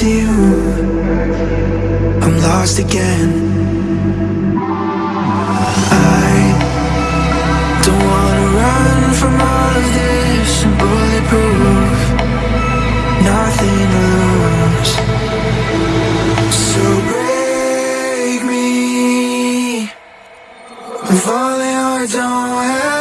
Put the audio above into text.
to you. I'm lost again. I don't wanna run from all of this I'm bulletproof. Nothing to lose. So break me. I'm falling don't